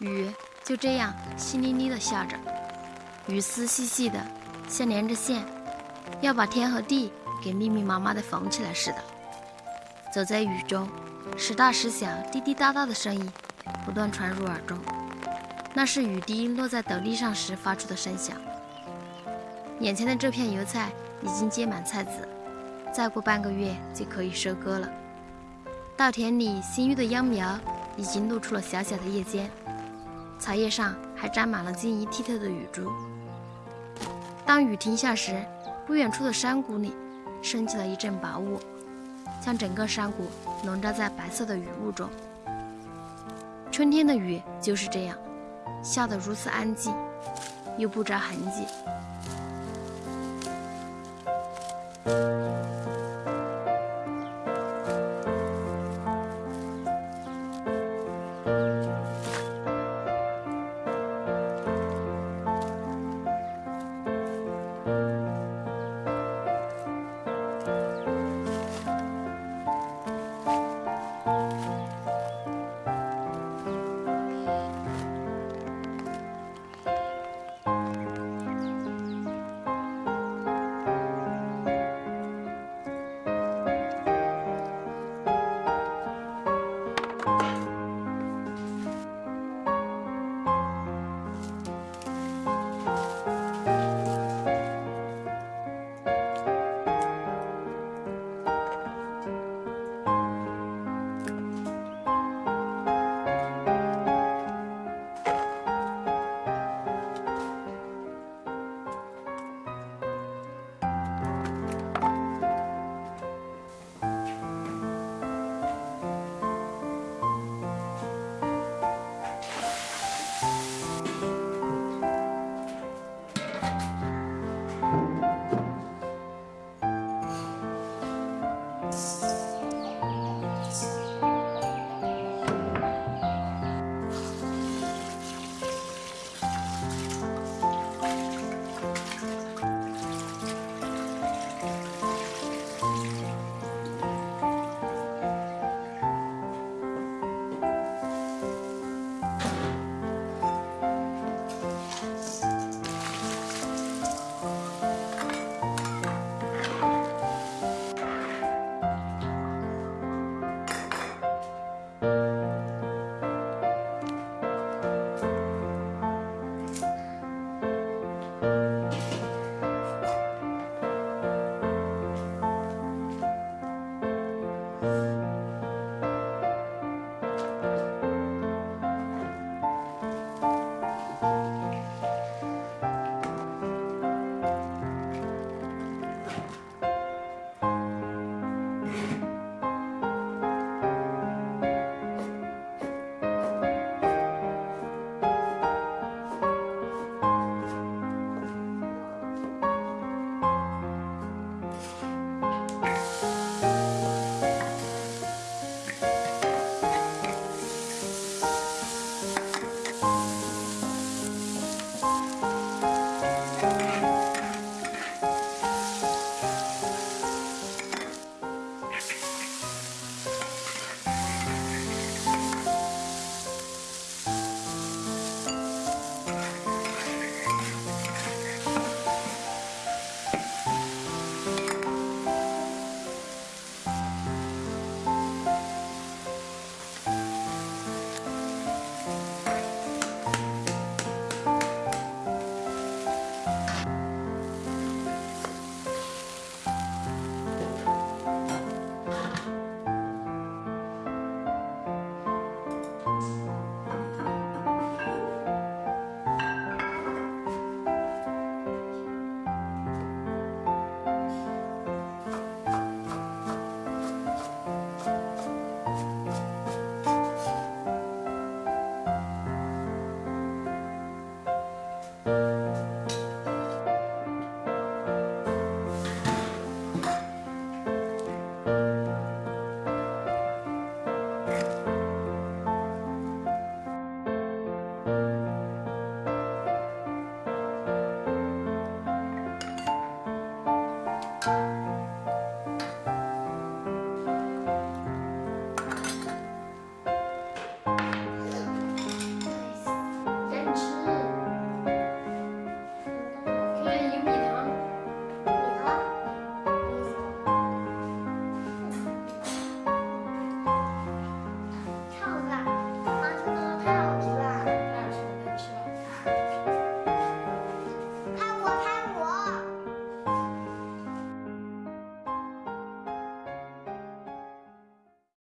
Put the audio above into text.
雨就这样淅沥沥的下着，雨丝细细的，像连着线，要把天和地给密密麻麻的缝起来似的。走在雨中，时大时小、滴滴答答的声音不断传入耳中，那是雨滴落在斗笠上时发出的声响。眼前的这片油菜已经结满菜籽，再过半个月就可以收割了。稻田里新育的秧苗已经露出了小小的叶尖。草叶上还沾满了晶莹剔透的雨珠。当雨停下时，不远处的山谷里升起了一阵薄雾，将整个山谷笼罩在白色的雨雾中。春天的雨就是这样，下得如此安静，又不着痕迹。